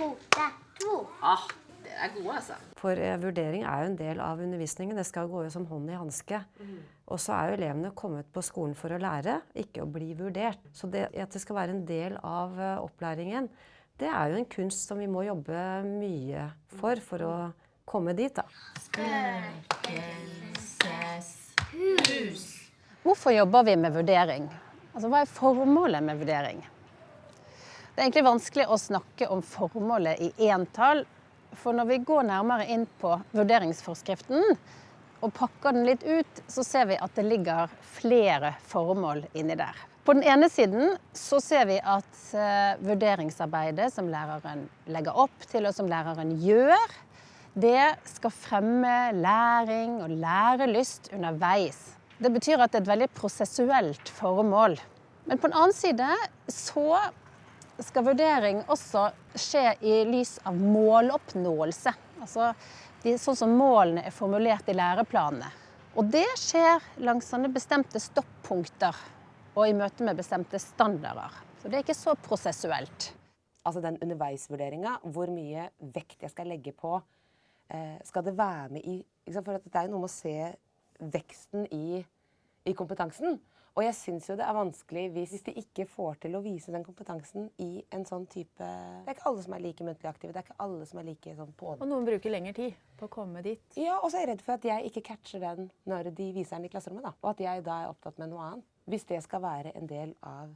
note to. Ah, dere er gode, altså. For eh, vurdering er jo en del av undervisningen. Det skal gå jo som hånd i hanske. Og så er jo elevene kommet på skolen for å lære, ikke å bli vurdert. Så det at det skal være en del av uh, opplæringen, det er jo en kunst som vi må jobbe mye for for å komme dit, da. Hvorfor jobber vi med vurdering? Altså, hva er formålet med vurdering? Det er egentlig vanskelig å snakke om formålet i entall. For når vi går nærmere inn på vurderingsforskriften og pakker den litt ut, så ser vi at det ligger flere formål inni der. På den ene siden så ser vi at eh, vurderingsarbeidet som læreren legger opp til, og som læreren gjør, det skal fremme læring og lærelyst underveis. Det betyr at det er et veldig prosessuelt formål. Men på den annen side så skal vurdering også skje i lys av måloppnåelse. Altså de, sånn som målene er formulert i læreplanene. Og det skjer langs sånne bestemte stoppunkter og i møte med bestemte standarder. Så det er ikke så prosessuelt. Altså den underveisvurderinga, hvor mye vekt jeg skal legge på eh, Skal det være med i For det er jo noe med å se veksten i, i kompetansen. Og jeg syns jo det er vanskelig hvis, hvis de ikke får til å vise den kompetansen i en sånn type Det er ikke alle som er like muntlig aktive. Det er ikke alle som er like sånn på Og noen bruker lengre tid på å komme dit. Ja, og så er jeg redd for at jeg ikke catcher den når de viser den i klasserommet. da. Og at jeg da er opptatt med noe annet. Hvis det skal være en del av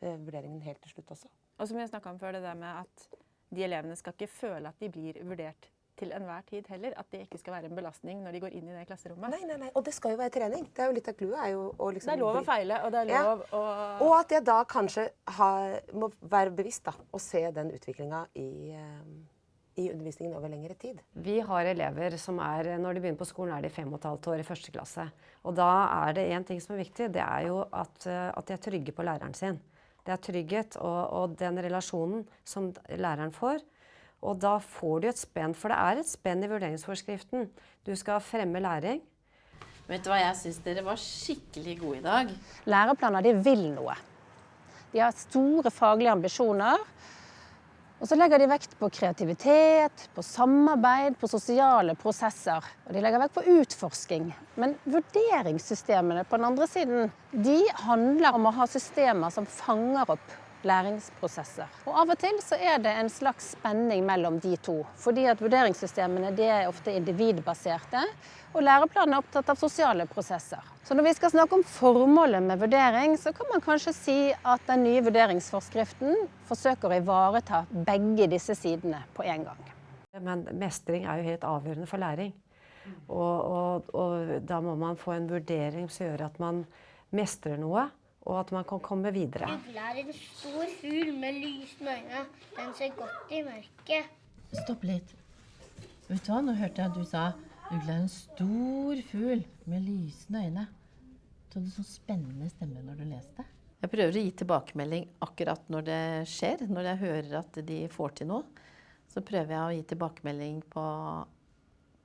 eh, vurderingen helt til slutt også. Og som vi snakka om før, det der med at de elevene skal ikke føle at de blir vurdert til enhver tid heller. At det ikke skal være en belastning når de går inn i det klasserommet. Nei, nei, nei. Og det skal jo være trening. Det er jo litt av clouet. liksom Det er lov å feile, og det er Ja. lov å Og at jeg da kanskje har, må være bevisst da, og se den utviklinga i, eh, i undervisningen over lengre tid. Vi har elever som er, når de begynner på skolen, er de fem og et halvt år i første klasse. Og da er det én ting som er viktig, det er jo at, eh, at de er trygge på læreren sin. Det er trygghet og, og den relasjonen som læreren får. Og da får du et spenn, for det er et spenn i vurderingsforskriften. Du skal fremme læring. Vet du hva, jeg syns dere var skikkelig gode i dag. Læreplaner de vil noe. De har store faglige ambisjoner. Og så legger de vekt på kreativitet, på samarbeid, på sosiale prosesser. Og de legger vekt på utforsking. Men vurderingssystemene på den andre siden, de handler om å ha systemer som fanger opp læringsprosesser. Og av og til så er det en slags spenning mellom de to. Fordi at vurderingssystemene de er ofte individbaserte, og læreplanen er opptatt av sosiale prosesser. Så når vi skal snakke om formålet med vurdering, så kan man kanskje si at den nye vurderingsforskriften forsøker å ivareta begge disse sidene på en gang. Men mestring er jo helt avgjørende for læring. Og, og, og da må man få en vurdering som gjør at man mestrer noe, og at man kan komme videre. Ugle er en stor fugl med lysende øyne. Den ser godt i mørket. Stopp litt. Vet du hva, nå hørte jeg at du sa ugle er en stor fugl med lysende øyne. Du hadde sånn spennende stemme når du leste. Jeg prøver å gi tilbakemelding akkurat når det skjer. Når jeg hører at de får til noe, så prøver jeg å gi tilbakemelding på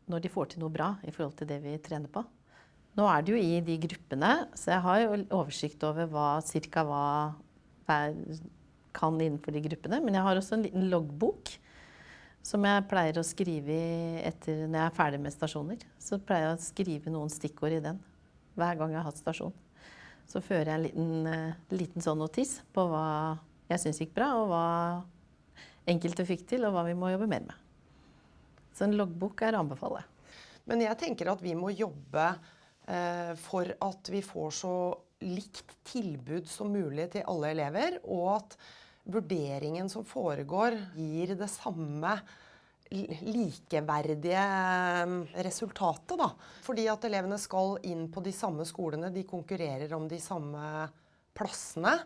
når de får til noe bra i forhold til det vi trener på. Nå er det jo i de gruppene, så jeg har jo oversikt over hva, cirka hva jeg kan innenfor de gruppene. Men jeg har også en liten loggbok som jeg pleier å skrive etter når jeg er ferdig med stasjoner. Så pleier jeg å skrive noen stikkord i den hver gang jeg har hatt stasjon. Så fører jeg en liten, eh, liten sånn notis på hva jeg syns gikk bra, og hva enkelte fikk til, og hva vi må jobbe mer med. Så en loggbok er å anbefale. Men jeg tenker at vi må jobbe for at vi får så likt tilbud som mulig til alle elever, og at vurderingen som foregår, gir det samme likeverdige eh, resultatet. Da. Fordi at elevene skal inn på de samme skolene, de konkurrerer om de samme plassene.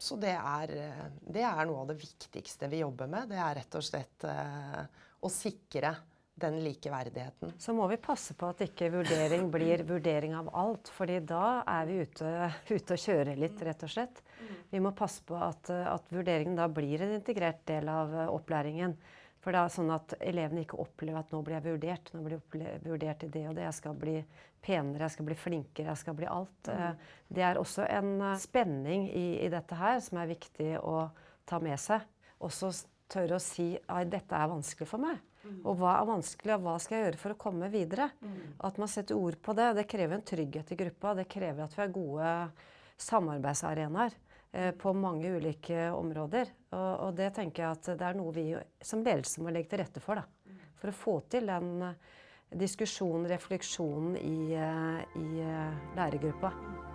Så det er, eh, det er noe av det viktigste vi jobber med. Det er rett og slett eh, å sikre den likeverdigheten. Så må vi passe på at ikke vurdering blir vurdering av alt, fordi da er vi ute, ute og kjører litt, rett og slett. Vi må passe på at, at vurderingen da blir en integrert del av eh, opplæringen. For det er sånn at elevene ikke opplever at nå blir jeg vurdert, nå blir jeg vurdert i det og det. Jeg skal bli penere, jeg skal bli flinkere, jeg skal bli alt. Eh, Det er også en eh, spenning i, i dette her som er viktig å ta med seg. Også tørre å si at dette er vanskelig for meg. Og hva er vanskelig, og hva skal jeg gjøre for å komme videre? At man setter ord på det. Det krever en trygghet i gruppa. Det krever at vi har gode samarbeidsarenaer eh, på mange ulike områder. Og, og det tenker jeg at det er noe vi som ledelse må legge til rette for. Da. For å få til den eh, diskusjonen, refleksjonen i, eh, i læregruppa. lærergruppa.